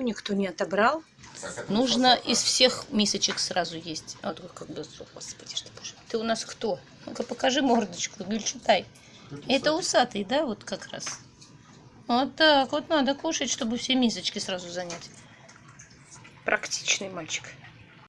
Ну, никто не отобрал. Нужно из всех мисочек сразу есть. А Вот как бы, господи, что боже. Ты у нас кто? Ну-ка покажи мордочку, ну, Гюльчатай. Это усатый, да, вот как раз. Вот так вот надо кушать, чтобы все мисочки сразу занять. Практичный мальчик.